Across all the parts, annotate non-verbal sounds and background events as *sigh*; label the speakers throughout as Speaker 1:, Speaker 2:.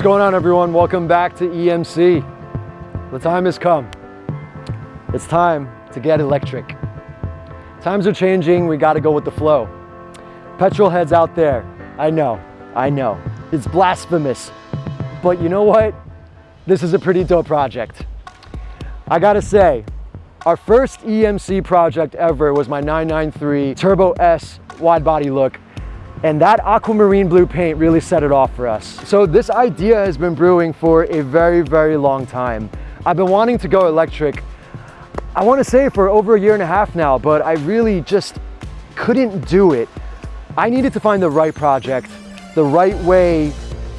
Speaker 1: What's going on everyone? Welcome back to EMC. The time has come. It's time to get electric. Times are changing, we gotta go with the flow. Petrol heads out there, I know, I know. It's blasphemous, but you know what? This is a pretty dope project. I gotta say, our first EMC project ever was my 993 Turbo S wide body look and that aquamarine blue paint really set it off for us. So this idea has been brewing for a very, very long time. I've been wanting to go electric, I wanna say for over a year and a half now, but I really just couldn't do it. I needed to find the right project, the right way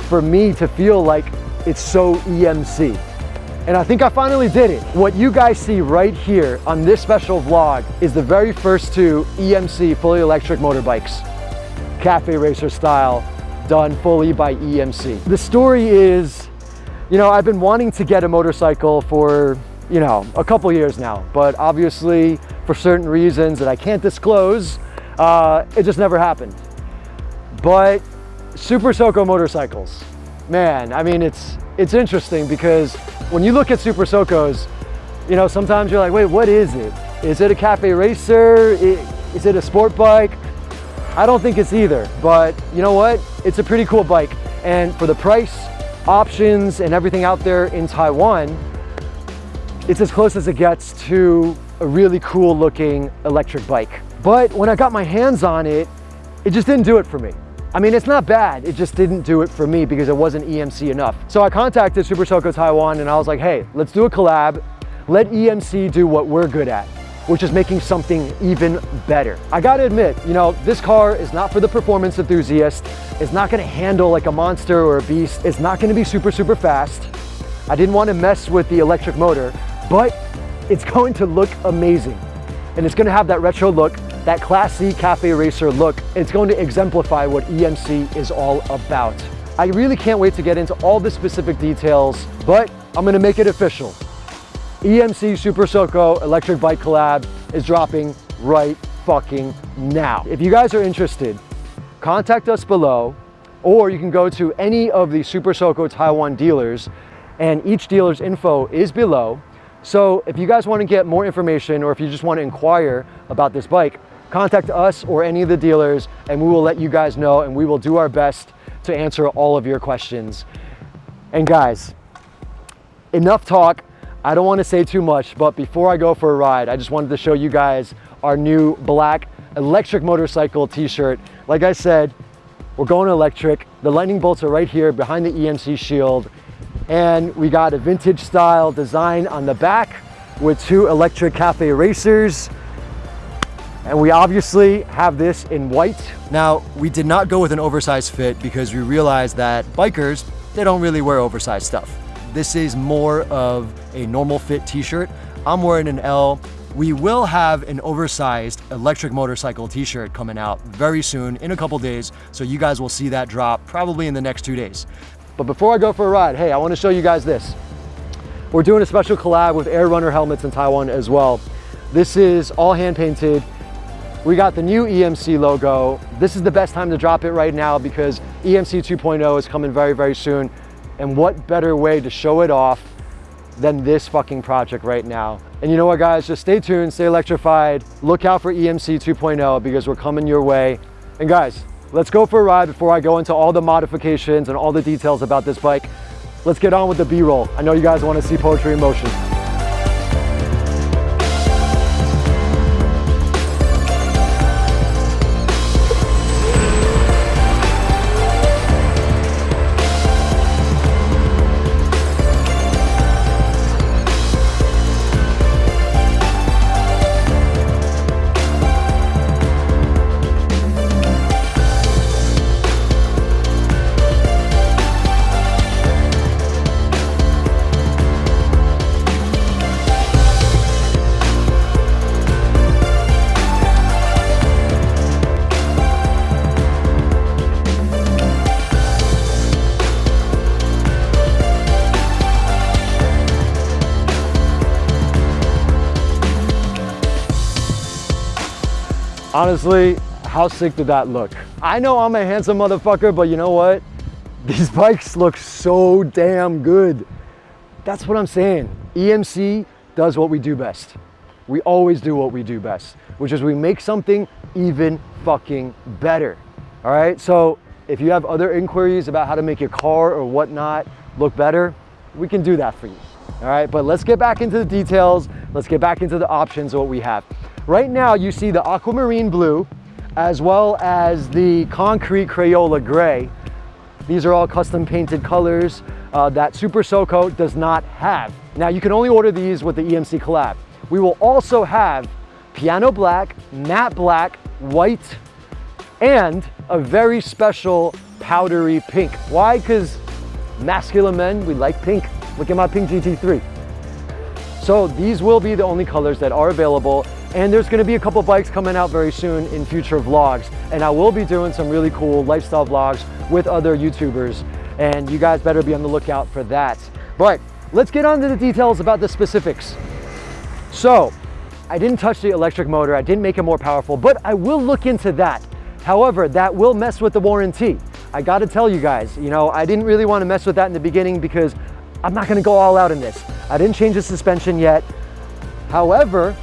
Speaker 1: for me to feel like it's so EMC. And I think I finally did it. What you guys see right here on this special vlog is the very first two EMC fully electric motorbikes cafe racer style, done fully by EMC. The story is, you know, I've been wanting to get a motorcycle for, you know, a couple years now, but obviously for certain reasons that I can't disclose, uh, it just never happened. But Super Soco motorcycles, man, I mean, it's, it's interesting because when you look at Super Socos, you know, sometimes you're like, wait, what is it? Is it a cafe racer? Is it a sport bike? I don't think it's either, but you know what? It's a pretty cool bike. And for the price, options, and everything out there in Taiwan, it's as close as it gets to a really cool looking electric bike. But when I got my hands on it, it just didn't do it for me. I mean, it's not bad. It just didn't do it for me because it wasn't EMC enough. So I contacted Super Soco Taiwan and I was like, hey, let's do a collab. Let EMC do what we're good at which is making something even better. I gotta admit, you know, this car is not for the performance enthusiast. It's not gonna handle like a monster or a beast. It's not gonna be super, super fast. I didn't wanna mess with the electric motor, but it's *laughs* going to look amazing. And it's gonna have that retro look, that classy cafe racer look. It's going to exemplify what EMC is all about. I really can't wait to get into all the specific details, but I'm gonna make it official. EMC Super Soco electric bike collab is dropping right fucking now. If you guys are interested, contact us below or you can go to any of the Super Soco Taiwan dealers and each dealer's info is below. So if you guys want to get more information or if you just want to inquire about this bike, contact us or any of the dealers and we will let you guys know and we will do our best to answer all of your questions. And guys, enough talk. I don't want to say too much, but before I go for a ride, I just wanted to show you guys our new black electric motorcycle t-shirt. Like I said, we're going electric. The lightning bolts are right here behind the EMC shield. And we got a vintage style design on the back with two electric cafe racers. And we obviously have this in white. Now, we did not go with an oversized fit because we realized that bikers, they don't really wear oversized stuff. This is more of a normal fit t-shirt. I'm wearing an L. We will have an oversized electric motorcycle t-shirt coming out very soon in a couple days. So you guys will see that drop probably in the next two days. But before I go for a ride, hey, I wanna show you guys this. We're doing a special collab with Air Runner helmets in Taiwan as well. This is all hand painted. We got the new EMC logo. This is the best time to drop it right now because EMC 2.0 is coming very, very soon. And what better way to show it off than this fucking project right now. And you know what guys, just stay tuned, stay electrified. Look out for EMC 2.0 because we're coming your way. And guys, let's go for a ride before I go into all the modifications and all the details about this bike. Let's get on with the B-roll. I know you guys want to see poetry in motion. Honestly, how sick did that look? I know I'm a handsome motherfucker, but you know what? these *laughs* bikes look so damn good. That's what I'm saying. EMC does what we do best. We always do what we do best, which is we make something even fucking better. All right, so if you have other inquiries about how to make your car or whatnot look better, we can do that for you. All right, but let's get back into the details. Let's get back into the options of what we have. Right now, you see the aquamarine blue, as well as the concrete Crayola gray. These are all custom painted colors uh, that Super SoCo does not have. Now you can only order these with the EMC collab. We will also have piano black, matte black, white, and a very special powdery pink. Why? Because masculine men, we like pink. Look at my pink GT3. So these will be the only colors that are available and there's gonna be a couple bikes coming out very soon in future vlogs. And I will be doing some really cool lifestyle vlogs with other YouTubers. And you guys better be on the lookout for that. But let's get on to the details about the specifics. So I didn't touch the electric motor. I didn't make it more powerful, but I will look into that. However, that will mess with the warranty. I gotta tell you guys, you know, I didn't really wanna mess with that in the beginning because I'm not gonna go all out in this. I didn't change the suspension yet. However,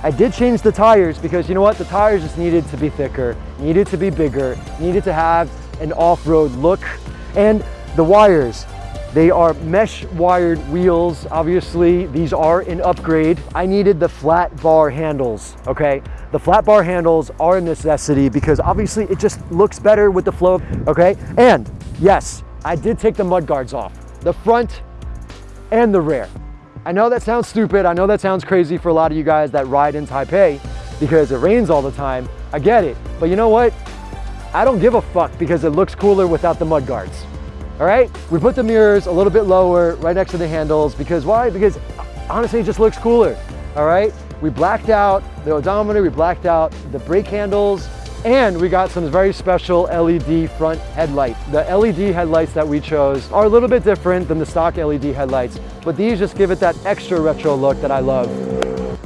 Speaker 1: I did change the tires because you know what? The tires just needed to be thicker, needed to be bigger, needed to have an off-road look. And the wires, they are mesh wired wheels. Obviously, these are an upgrade. I needed the flat bar handles, okay? The flat bar handles are a necessity because obviously it just looks better with the flow, okay? And yes, I did take the mud guards off, the front and the rear. I know that sounds stupid. I know that sounds crazy for a lot of you guys that ride in Taipei because it rains all the time. I get it. But you know what? I don't give a fuck because it looks cooler without the mud guards. All right? We put the mirrors a little bit lower right next to the handles because why? Because honestly, it just looks cooler. All right? We blacked out the odometer, we blacked out the brake handles, and we got some very special LED front headlight. The LED headlights that we chose are a little bit different than the stock LED headlights, but these just give it that extra retro look that I love.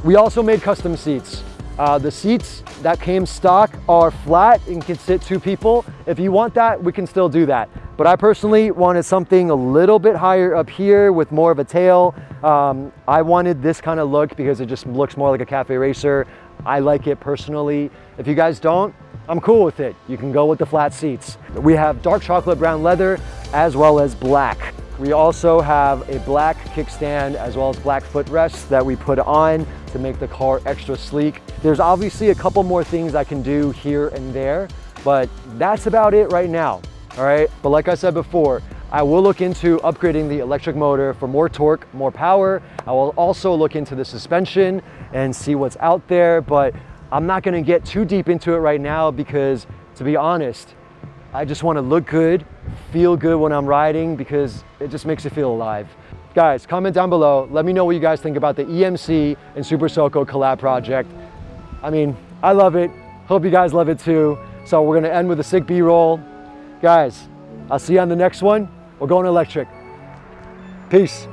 Speaker 1: We also made custom seats. Uh, the seats that came stock are flat and can sit two people. If you want that, we can still do that. But I personally wanted something a little bit higher up here with more of a tail. Um, I wanted this kind of look because it just looks more like a cafe racer. I like it personally. If you guys don't, I'm cool with it. You can go with the flat seats. We have dark chocolate brown leather as well as black. We also have a black kickstand as well as black footrests that we put on to make the car extra sleek. There's obviously a couple more things I can do here and there, but that's about it right now, all right? But like I said before, I will look into upgrading the electric motor for more torque, more power. I will also look into the suspension and see what's out there, but I'm not gonna get too deep into it right now because to be honest, I just wanna look good, feel good when I'm riding because it just makes you feel alive. Guys, comment down below. Let me know what you guys think about the EMC and Super SoCo collab project. I mean, I love it. Hope you guys love it too. So we're gonna end with a sick B-roll. Guys, I'll see you on the next one. We're going electric. Peace.